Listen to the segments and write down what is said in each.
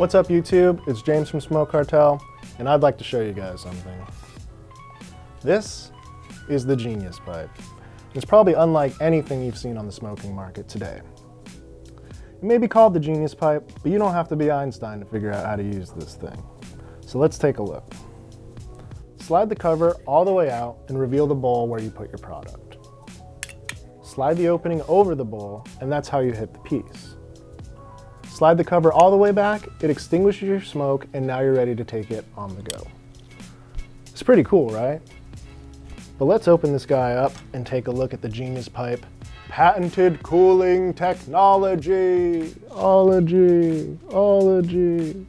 What's up YouTube? It's James from Smoke Cartel, and I'd like to show you guys something. This is the Genius Pipe. It's probably unlike anything you've seen on the smoking market today. It may be called the Genius Pipe, but you don't have to be Einstein to figure out how to use this thing. So let's take a look. Slide the cover all the way out and reveal the bowl where you put your product. Slide the opening over the bowl, and that's how you hit the piece. Slide the cover all the way back, it extinguishes your smoke, and now you're ready to take it on the go. It's pretty cool, right? But let's open this guy up and take a look at the Genius Pipe patented cooling technology. Ology, ology.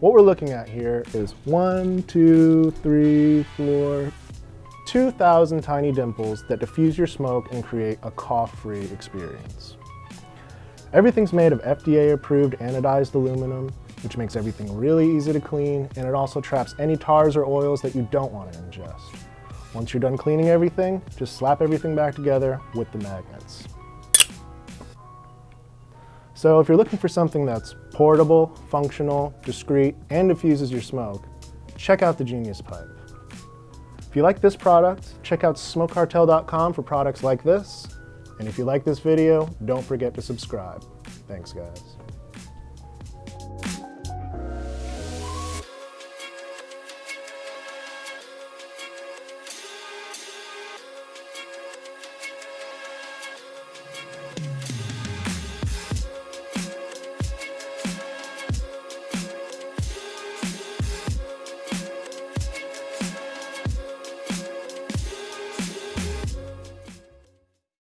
What we're looking at here is one, two, three, four, 2,000 tiny dimples that diffuse your smoke and create a cough-free experience. Everything's made of FDA-approved anodized aluminum, which makes everything really easy to clean, and it also traps any tars or oils that you don't want to ingest. Once you're done cleaning everything, just slap everything back together with the magnets. So if you're looking for something that's portable, functional, discreet, and diffuses your smoke, check out the Genius Pipe. If you like this product, check out smokecartel.com for products like this, and if you like this video, don't forget to subscribe. Thanks, guys.